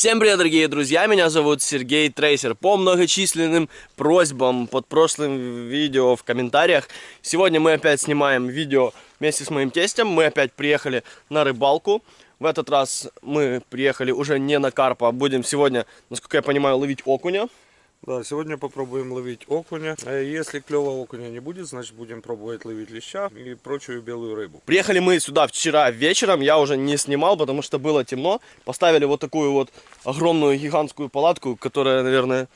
Всем привет, дорогие друзья! Меня зовут Сергей Трейсер. По многочисленным просьбам под прошлым видео в комментариях, сегодня мы опять снимаем видео вместе с моим тестем. Мы опять приехали на рыбалку. В этот раз мы приехали уже не на карпа, будем сегодня, насколько я понимаю, ловить окуня. Да, сегодня попробуем ловить окуня. А если клевого окуня не будет, значит будем пробовать ловить леща и прочую белую рыбу. Приехали мы сюда вчера вечером, я уже не снимал, потому что было темно. Поставили вот такую вот огромную гигантскую палатку, которая, наверное,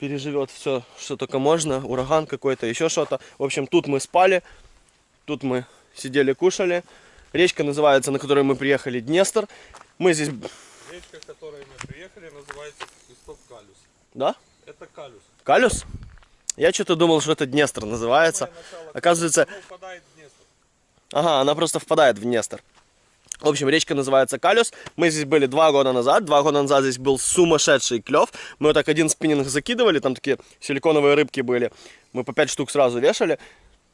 переживет все, что только можно. Ураган какой-то, еще что-то. В общем, тут мы спали, тут мы сидели, кушали. Речка называется, на которой мы приехали, Днестр. Мы здесь... Речка, к которой мы приехали, называется Свисток Калюс. Да? Это Калюс. Калюс? Я что-то думал, что это Днестр называется. Оказывается, ага, она просто впадает в Днестр. В общем, речка называется Калюс. Мы здесь были два года назад. Два года назад здесь был сумасшедший клев. Мы вот так один спиннинг закидывали, там такие силиконовые рыбки были. Мы по 5 штук сразу вешали.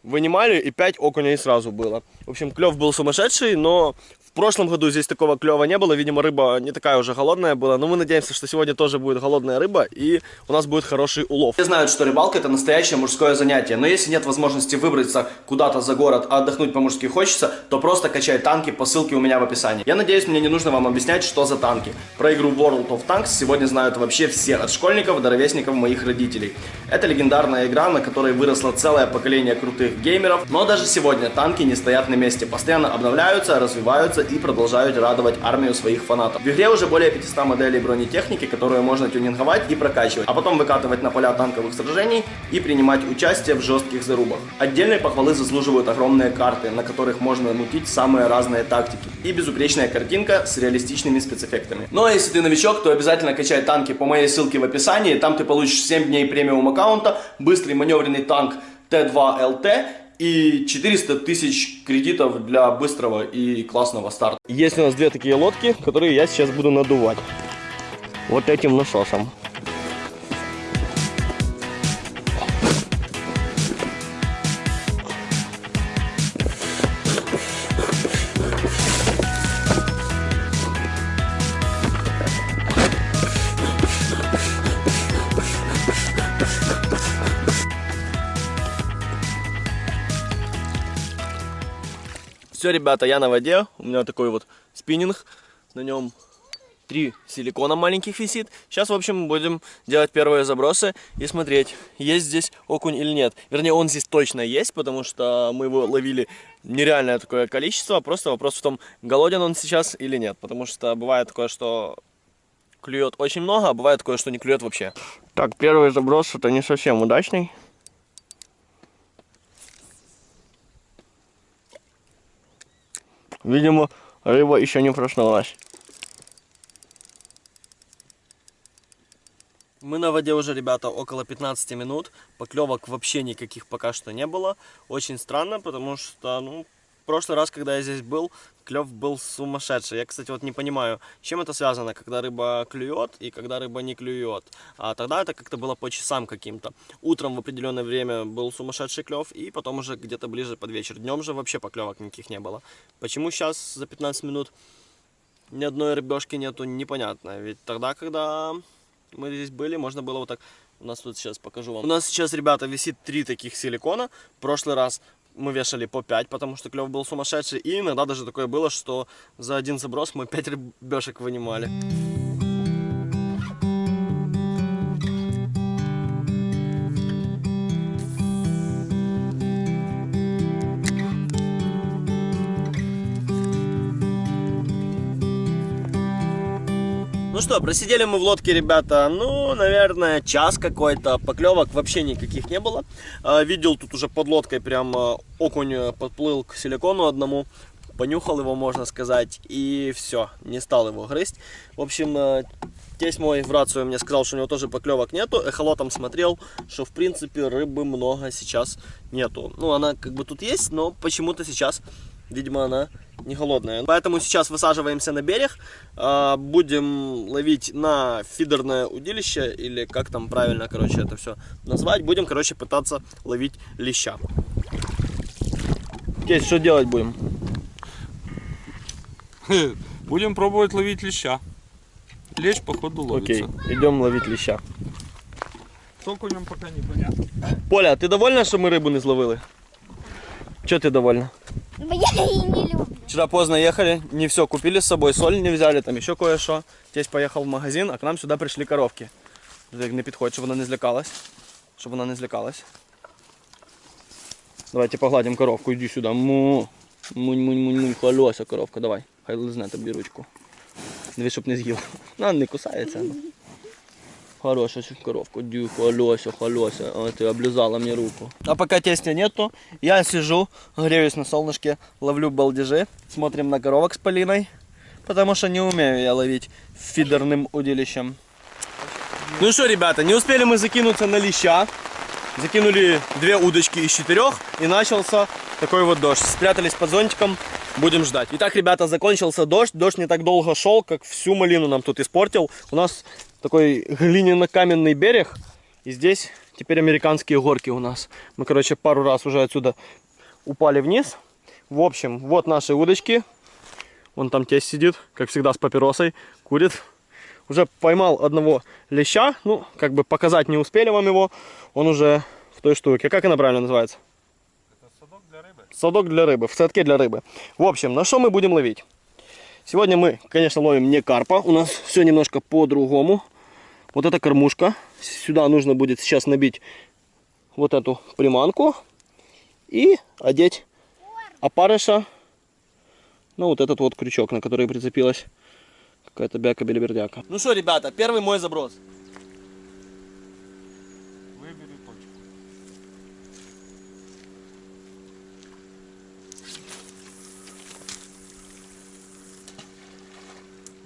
Вынимали, и 5 окуней сразу было. В общем, клев был сумасшедший, но прошлом году здесь такого клева не было. Видимо, рыба не такая уже голодная была. Но мы надеемся, что сегодня тоже будет голодная рыба, и у нас будет хороший улов. Все знают, что рыбалка это настоящее мужское занятие. Но если нет возможности выбраться куда-то за город, а отдохнуть по-мужски хочется, то просто качай танки по ссылке у меня в описании. Я надеюсь, мне не нужно вам объяснять, что за танки. Про игру World of Tanks сегодня знают вообще все, от школьников до ровесников моих родителей. Это легендарная игра, на которой выросло целое поколение крутых геймеров, но даже сегодня танки не стоят на месте, постоянно обновляются, развиваются и продолжают радовать армию своих фанатов. В игре уже более 500 моделей бронетехники, которую можно тюнинговать и прокачивать, а потом выкатывать на поля танковых сражений и принимать участие в жестких зарубах. Отдельной похвалы заслуживают огромные карты, на которых можно мутить самые разные тактики, и безупречная картинка с реалистичными спецэффектами. Ну а если ты новичок, то обязательно качай танки по моей ссылке в описании, там ты получишь 7 дней премиум аккаунта, быстрый маневренный танк Т2ЛТ и 400 тысяч кредитов для быстрого и классного старта. Есть у нас две такие лодки, которые я сейчас буду надувать. Вот этим насосом. Все, ребята, я на воде. У меня такой вот спиннинг. На нем три силикона маленьких висит. Сейчас, в общем, будем делать первые забросы и смотреть, есть здесь окунь или нет. Вернее, он здесь точно есть, потому что мы его ловили нереальное такое количество. Просто вопрос в том, голоден он сейчас или нет. Потому что бывает такое, что клюет очень много, а бывает такое, что не клюет вообще. Так, первый заброс это не совсем удачный. Видимо, рыба еще не проснулась. Мы на воде уже, ребята, около 15 минут. Поклевок вообще никаких пока что не было. Очень странно, потому что, ну, в прошлый раз, когда я здесь был, клев был сумасшедший. Я, кстати, вот не понимаю, чем это связано, когда рыба клюет и когда рыба не клюет. А тогда это как-то было по часам каким-то. Утром в определенное время был сумасшедший клев, и потом уже где-то ближе под вечер. Днем же вообще поклевок никаких не было. Почему сейчас за 15 минут ни одной рыбешки нету, непонятно. Ведь тогда, когда мы здесь были, можно было вот так... У нас тут сейчас покажу вам. У нас сейчас, ребята, висит три таких силикона. В прошлый раз мы вешали по 5, потому что клев был сумасшедший. И иногда даже такое было, что за один заброс мы 5 рыбешек вынимали. Что, просидели мы в лодке, ребята, ну, наверное, час какой-то. Поклевок вообще никаких не было. А, Видел тут уже под лодкой прям а, окунь подплыл к силикону одному. Понюхал его, можно сказать, и все, не стал его грызть. В общем, а, тесть мой в рацию мне сказал, что у него тоже поклевок нету. Эхолотом смотрел, что в принципе рыбы много сейчас нету. Ну, она как бы тут есть, но почему-то сейчас, видимо, она не голодная. Поэтому сейчас высаживаемся на берег, а, будем ловить на фидерное удилище, или как там правильно, короче, это все назвать. Будем, короче, пытаться ловить леща. Тесть, что делать будем? Будем пробовать ловить леща. Лечь, походу, ловится. Окей, идем ловить леща. С окунем пока непонятно. Поля, а ти довольна, що ми рибу не зловили? Чого ти довольна? Я її не люблю. Вчера поздно ехали, не все купили с собой, соль не взяли, там еще кое-что. Тесть поехал в магазин, а к нам сюда пришли коровки. Не підходь, щоб вона не злякалась. Щоб вона не злякалась. Давайте погладим коровку, иди сюда. Му. Мунь, мунь, мунь, мунь, холося коровка, давай. Хай лизне тобі ручку. Дивись, щоб не з'їла. Вона не кусається. Хорошая ж коровка, дю, холося, холося. А ты облизала мне руку. А пока тестя нету, я сижу, греюсь на солнышке, ловлю балдежи, смотрим на коровок с Полиной. Потому что не умею я ловить фидерным удилищем. Ну что, ребята, не успели мы закинуться на леща. Закинули две удочки из четырех и начался такой вот дождь. Спрятались под зонтиком, будем ждать. Итак, ребята, закончился дождь. Дождь не так долго шел, как всю малину нам тут испортил. У нас такой глиняно-каменный берег. И здесь теперь американские горки у нас. Мы, короче, пару раз уже отсюда упали вниз. В общем, вот наши удочки. Вон там тесть сидит, как всегда, с папиросой, курит. Уже поймал одного леща. Ну, как бы показать не успели вам его. Он уже в той штуке. Как она правильно называется? Это садок для рыбы. Садок для рыбы, в садке для рыбы. В общем, на что мы будем ловить? Сегодня мы, конечно, ловим не карпа. У нас все немножко по-другому. Вот эта кормушка. Сюда нужно будет сейчас набить вот эту приманку. И одеть опарыша. Ну, вот этот вот крючок, на который прицепилась какая-то бяка-белибердяка. Ну что, ребята, первый мой заброс. Выбери точку.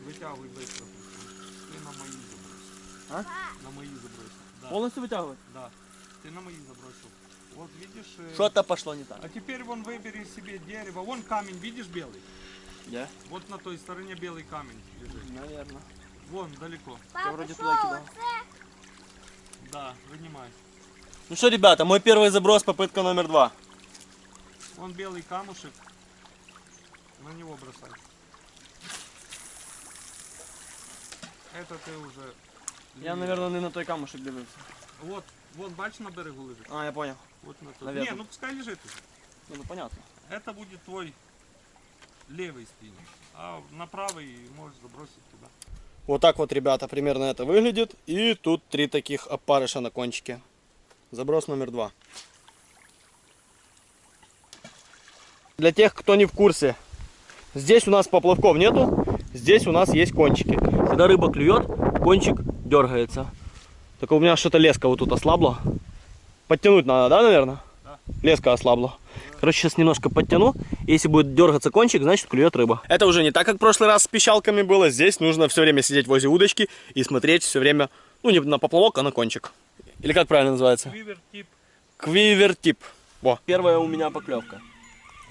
Вытягивай быстро. Ты на мои забросил. А? На мои забросил. Да. Полностью вытягивать? Да. Ты на мои забросил. Вот видишь. э, Что-то пошло не так. А теперь вон выбери себе дерево. Вон камень, видишь белый? Я? Вот на той стороне белый камень лежит. Наверное. Вон, далеко. Папа, вроде що туди кидав. оце? Да, вынимай. Ну что, ребята, мой первый заброс, попытка номер два. Вон белый камушек. На него бросай. Это ты уже... Я, наверное, не на той камушек дивився. Вот, вон, бач, на берегу лежит. А, я понял. Вот на той. Наверно. Не, ну пускай лежит уже. Ну, ну понятно. Это будет твой левый спиннинг. А на правый можешь забросить туда. Вот так вот, ребята, примерно это выглядит. И тут три таких опарыша на кончике. Заброс номер два. Для тех, кто не в курсе, здесь у нас поплавков нету, здесь у нас есть кончики. Когда рыба клюет, кончик дергается. Только у меня что-то леска вот тут ослабла. Подтянуть надо, да, наверное? Да. Леска ослабла. Короче, сейчас немножко подтяну. Если будет дергаться кончик, значит клюет рыба. Это уже не так, как в прошлый раз с пищалками было. Здесь нужно все время сидеть возле удочки и смотреть все время, ну не на поплавок, а на кончик. Или как правильно называется? Вивер тип. Квивертип. Во. Первая у меня поклевка.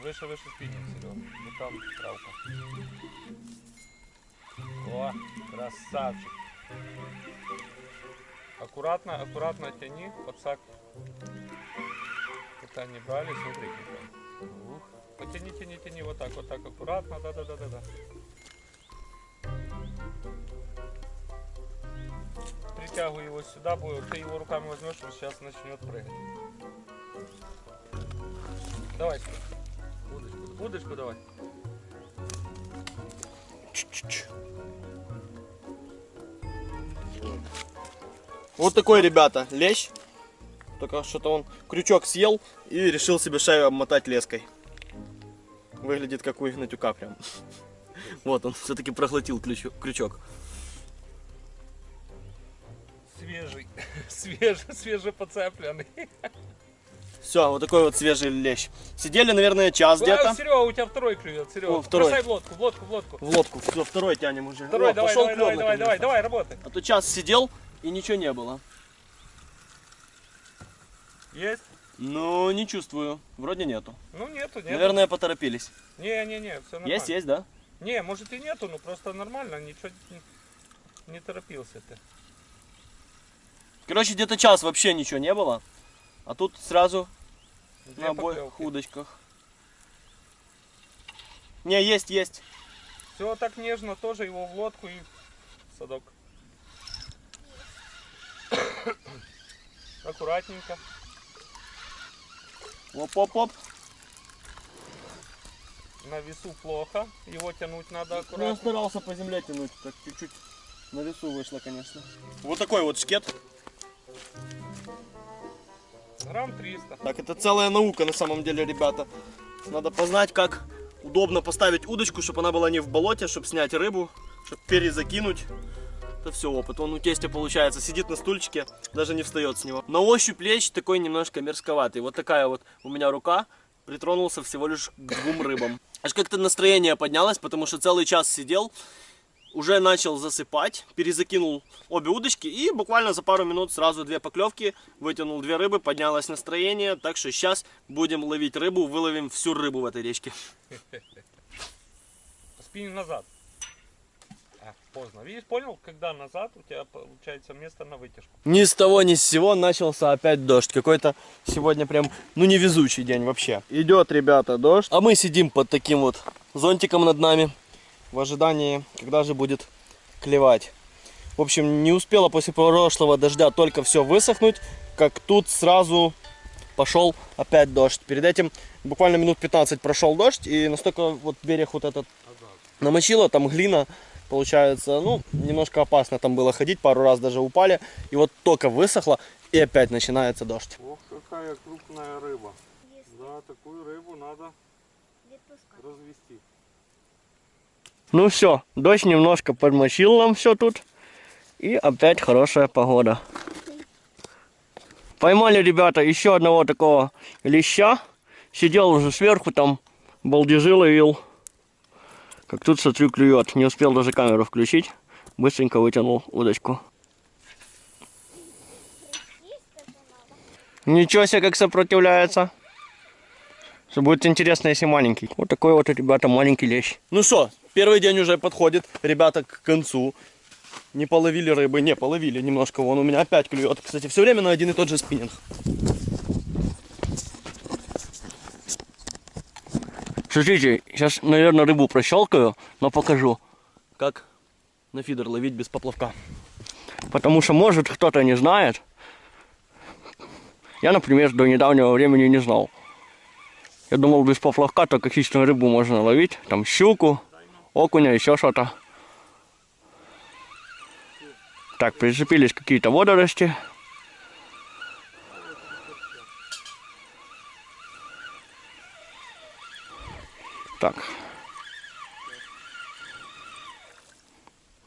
Выше, выше спиннинг, Серега. Вот там травка. О, красавчик. Аккуратно, аккуратно тяни, подсак. Пока не брали, смотри. Ух. Потяни, тяни, тяни, вот так, вот так, аккуратно, да-да-да-да-да. Притягивай его сюда, ты его руками возьмешь, он сейчас начнет прыгать. Давай. Удочку, удочку давай. Чуть-чуть. Вот такой, ребята, лещ. Только что-то он крючок съел и решил себе шею обмотать леской. Выглядит как у Игнатюка прям. Вот он все-таки проглотил крючок. Свежий, свежий, свежепоцепленный. Все, вот такой вот свежий лещ. Сидели, наверное, час где-то. Серега, у тебя второй клюет, Серега. О, второй. Бросай в лодку, в лодку, в лодку. В лодку. Все, второй тянем уже. Второй, О, давай, давай, клёв давай, давай, давай, давай, работай. А то час сидел и ничего не было. Есть? Ну, не чувствую. Вроде нету. Ну нету, нету. Наверное, поторопились. Не, не, не, все нормально. Есть, есть, да? Не, может и нету, но просто нормально, ничего не, не торопился ты. Короче, где-то час вообще ничего не было. А тут сразу Две на обоих поклевки. удочках. Не, есть, есть. Все так нежно, тоже его в лодку и садок. Аккуратненько. Оп-оп-оп. На весу плохо. Его тянуть надо Ну, я аккуратно. старался по земле тянуть, так чуть-чуть на весу вышло, конечно. Вот такой вот шкет. Грамм 300. Так, это целая наука на самом деле, ребята. Надо познать, как удобно поставить удочку, чтобы она была не в болоте, чтобы снять рыбу, чтобы перезакинуть. Это все опыт. Он у тестя получается сидит на стульчике, даже не встает с него. На ощупь лечь такой немножко мерзковатый. Вот такая вот у меня рука. Притронулся всего лишь к двум рыбам. Аж как-то настроение поднялось, потому что целый час сидел, уже начал засыпать, перезакинул обе удочки и буквально за пару минут сразу две поклевки, вытянул две рыбы, поднялось настроение, так что сейчас будем ловить рыбу, выловим всю рыбу в этой речке. Спиннинг назад. Поздно. Видишь, понял, когда назад у тебя получается место на вытяжку. Ни с того ни с сего начался опять дождь. Какой-то сегодня прям, ну невезучий день вообще. Идет, ребята, дождь. А мы сидим под таким вот зонтиком над нами в ожидании, когда же будет клевать. В общем, не успела после прошлого дождя только все высохнуть, как тут сразу пошел опять дождь. Перед этим буквально минут 15 прошел дождь, и настолько вот берег вот этот намочило, там глина, получается, ну, немножко опасно там было ходить, пару раз даже упали, и вот только высохло, и опять начинается дождь. Ох, какая крупная рыба. Да, такую рыбу надо развести. Ну все, дождь немножко подмочил нам все тут, и опять хорошая погода. Поймали, ребята, еще одного такого леща, сидел уже сверху там, балдежи ловил. Как тут, смотрю, клюет. Не успел даже камеру включить. Быстренько вытянул удочку. Ничего себе, как сопротивляется. Что будет интересно, если маленький. Вот такой вот, ребята, маленький лещ. Ну что, первый день уже подходит, ребята, к концу. Не половили рыбы, не половили немножко. Вон у меня опять клюет. Кстати, все время на один и тот же спиннинг. Смотрите, сейчас, наверное, рыбу прощелкаю, но покажу, как на фидер ловить без поплавка. Потому что, может, кто-то не знает. Я, например, до недавнего времени не знал. Я думал, без поплавка только хищную рыбу можно ловить. Там щуку, окуня, еще что-то. Так, прицепились какие-то водоросли. Так.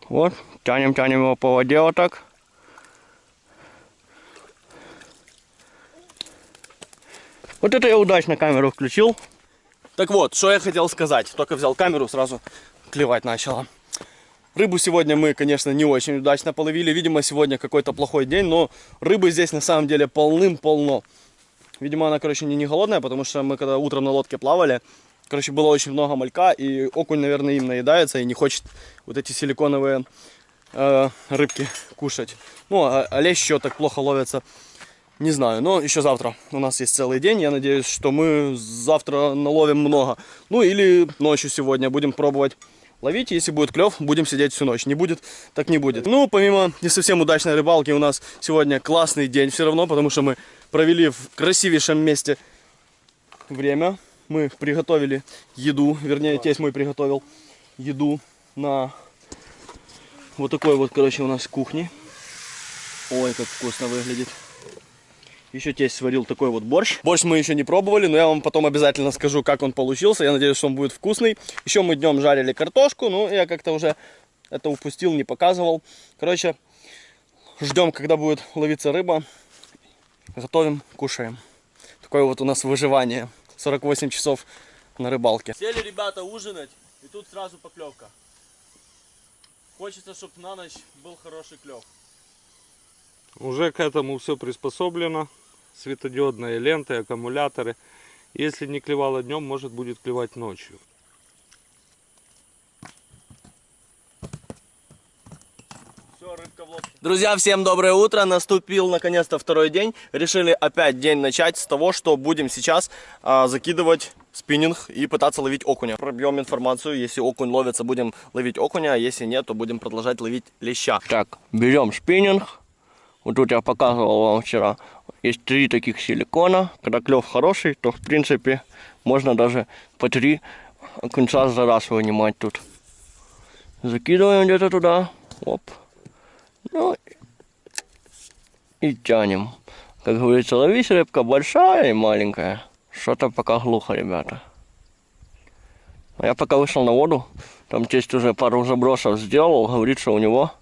Вот, тянем, тянем его по воде вот так. Вот это я удачно камеру включил. Так вот, что я хотел сказать. Только взял камеру, сразу клевать начала. Рыбу сегодня мы, конечно, не очень удачно половили. Видимо, сегодня какой-то плохой день, но рыбы здесь на самом деле полным-полно. Видимо, она, короче, не, не голодная, потому что мы когда утром на лодке плавали, короче, было очень много малька, и окунь, наверное, им наедается и не хочет вот эти силиконовые э, рыбки кушать. Ну, а, а лещ еще так плохо ловится. Не знаю, но еще завтра у нас есть целый день. Я надеюсь, что мы завтра наловим много. Ну или ночью сегодня будем пробовать ловить. Если будет клев, будем сидеть всю ночь. Не будет, так не будет. Ну, помимо не совсем удачной рыбалки, у нас сегодня классный день все равно, потому что мы провели в красивейшем месте время. Мы приготовили еду, вернее, тесть мой приготовил еду на вот такой вот, короче, у нас кухне. Ой, как вкусно выглядит. Еще тесть сварил такой вот борщ. Борщ мы еще не пробовали, но я вам потом обязательно скажу, как он получился. Я надеюсь, что он будет вкусный. Еще мы днем жарили картошку, но я как-то уже это упустил, не показывал. Короче, ждем, когда будет ловиться рыба. Готовим, кушаем. Такое вот у нас выживание. 48 часов на рыбалке. Сели ребята ужинать, и тут сразу поклевка. Хочется, чтобы на ночь был хороший клев. Уже к этому все приспособлено. Светодиодные ленты, аккумуляторы. Если не клевало днем, может будет клевать ночью. Все, рыбка в лодке. Друзья, всем доброе утро. Наступил наконец-то второй день. Решили опять день начать с того, что будем сейчас а, закидывать спиннинг и пытаться ловить окуня. Пробьем информацию, если окунь ловится, будем ловить окуня, а если нет, то будем продолжать ловить леща. Так, берем спиннинг. Вот тут я показывал вам вчера. Есть три таких силикона. Когда клев хороший, то в принципе можно даже по три окунца за раз вынимать тут. Закидываем где-то туда. Оп. Ну и тянем. Как говорится, ловись рыбка большая и маленькая. Что-то пока глухо, ребята. А я пока вышел на воду, там тесть уже пару забросов сделал, говорит, что у него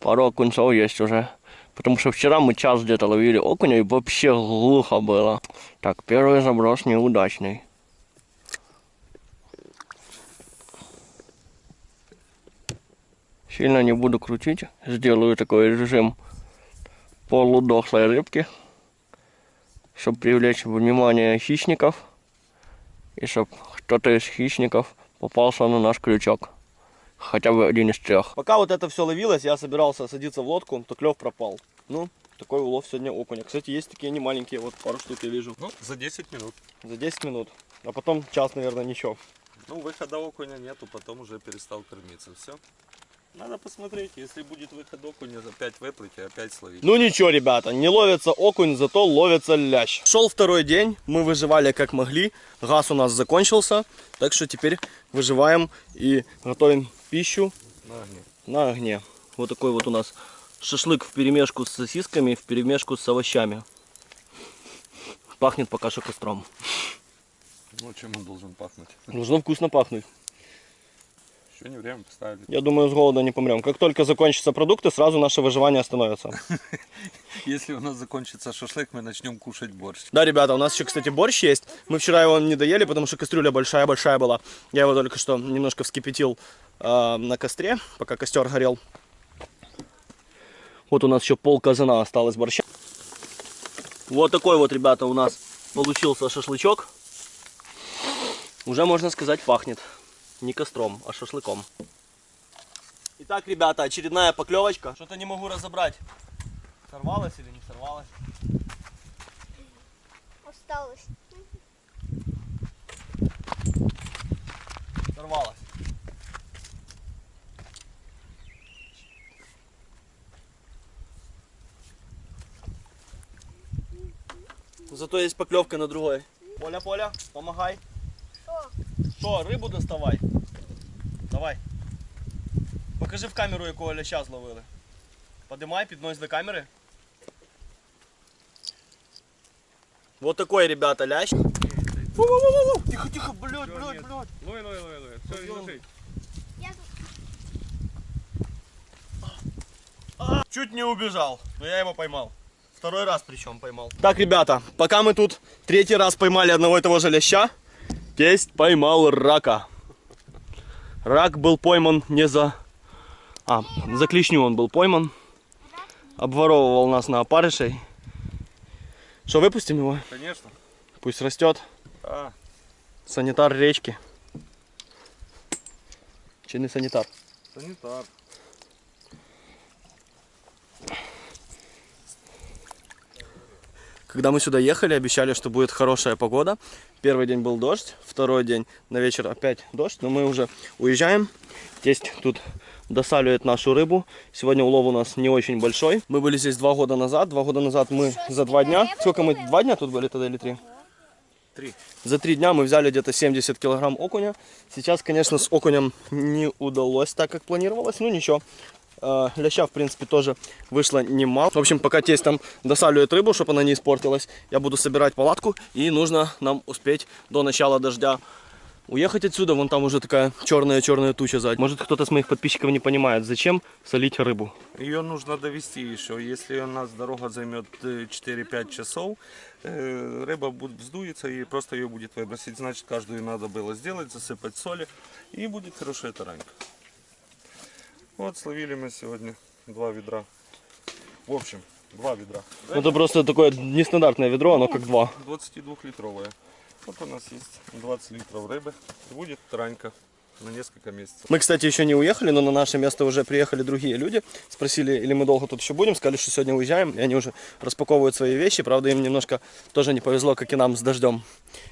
пару окунцов есть уже. Потому что вчера мы час где-то ловили окуня и вообще глухо было. Так, первый заброс неудачный. Сильно не буду крутить, сделаю такой режим полудохлой рыбки, чтобы привлечь внимание хищников и чтобы кто-то из хищников попался на наш крючок. Хотя бы один из трех. Пока вот это все ловилось, я собирался садиться в лодку, то клев пропал. Ну, такой улов сегодня окуня. Кстати, есть такие не маленькие, вот пару штук я вижу. Ну, за 10 минут. За 10 минут. А потом час, наверное, ничего. Ну, выхода окуня нету, потом уже перестал кормиться. Все. Надо посмотреть, если будет выход окуня, опять выплыть и опять словить. Ну ничего, ребята, не ловится окунь, зато ловится лящ. Шел второй день, мы выживали как могли, газ у нас закончился, так что теперь выживаем и готовим пищу На огне. на огне. Вот такой вот у нас шашлык в перемешку с сосисками, в перемешку с овощами. Пахнет пока что костром. Ну, чем он должен пахнуть? Должно вкусно пахнуть. Еще не время поставили. Я думаю, с голода не помрем. Как только закончатся продукты, сразу наше выживание остановится. Если у нас закончится шашлык, мы начнем кушать борщ. Да, ребята, у нас еще, кстати, борщ есть. Мы вчера его не доели, потому что кастрюля большая-большая была. Я его только что немножко вскипятил э, на костре, пока костер горел. Вот у нас еще пол казана осталось борща. Вот такой вот, ребята, у нас получился шашлычок. Уже, можно сказать, пахнет. Не костром, а шашлыком. Итак, ребята, очередная поклевочка. Что-то не могу разобрать. Сорвалась или не сорвалась? Осталось. Сорвалась. Зато есть поклевка на другой. Поля, Поля, помогай. Что? Що, рибу доставай. Давай. Покажи в камеру, якого ляща зловили. Подимай, піднось до камери. Вот такой, ребята, лящ. Тихо, тихо, блядь, блядь, блядь. Лой, лой, лой, лой. Все, не души. Чуть не убежал, но я его поймал. Второй раз причем поймал. Так, ребята, пока мы тут третий раз поймали одного и того же ляща, тесть поймал рака. Рак был пойман не за... А, за клешню он был пойман. Обворовывал нас на опарышей. Что, выпустим его? Конечно. Пусть растет. А, Санитар речки. Чи не санитар? санитар. Когда мы сюда ехали, обещали, что будет хорошая погода. Первый день был дождь, второй день на вечер опять дождь, но мы уже уезжаем. Тесть тут досаливает нашу рыбу. Сегодня улов у нас не очень большой. Мы были здесь два года назад. Два года назад мы за два дня... Сколько мы? Два дня тут были тогда или три? Три. За три дня мы взяли где-то 70 килограмм окуня. Сейчас, конечно, с окунем не удалось так, как планировалось. Ну ничего. Э, Ляща, в принципе, тоже вышло немало. В общем, пока тесть там досаливает рыбу, чтобы она не испортилась, я буду собирать палатку. И нужно нам успеть до начала дождя уехать отсюда. Вон там уже такая черная-черная туча сзади. Может, кто-то с моих подписчиков не понимает, зачем солить рыбу. Ее нужно довести еще. Если у нас дорога займет э, 4-5 часов, э, рыба будет вздуется и просто ее будет выбросить. Значит, каждую надо было сделать, засыпать соли и будет хорошая таранька. Вот словили мы сегодня два ведра. В общем, два ведра. Это просто такое нестандартное ведро, оно как два. 22-литровая. Вот у нас есть 20 литров рыбы. Будет таранька. на несколько месяцев. Мы, кстати, еще не уехали, но на наше место уже приехали другие люди. Спросили, или мы долго тут еще будем. Сказали, что сегодня уезжаем. И они уже распаковывают свои вещи. Правда, им немножко тоже не повезло, как и нам с дождем.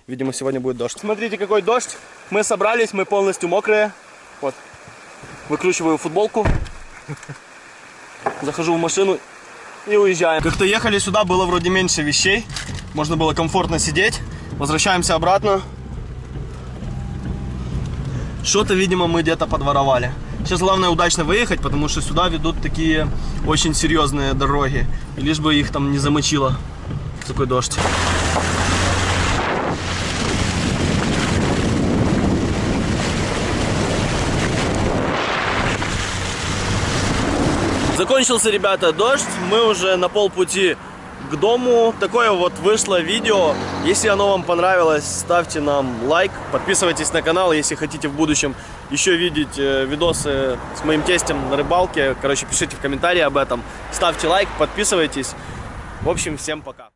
Видимо, сегодня будет дождь. Смотрите, какой дождь. Мы собрались, мы полностью мокрые. Вот. Выкручиваю футболку. Захожу в машину и уезжаем. Как-то ехали сюда, было вроде меньше вещей. Можно было комфортно сидеть. Возвращаемся обратно. Что-то, видимо, мы где-то подворовали. Сейчас главное удачно выехать, потому что сюда ведут такие очень серьезные дороги. И лишь бы их там не замочило. Такой дождь. Закончился, ребята, дождь. Мы уже на полпути к дому. Такое вот вышло видео. Если оно вам понравилось, ставьте нам лайк. Подписывайтесь на канал, если хотите в будущем еще видеть э, видосы с моим тестем на рыбалке. Короче, пишите в комментарии об этом. Ставьте лайк, подписывайтесь. В общем, всем пока.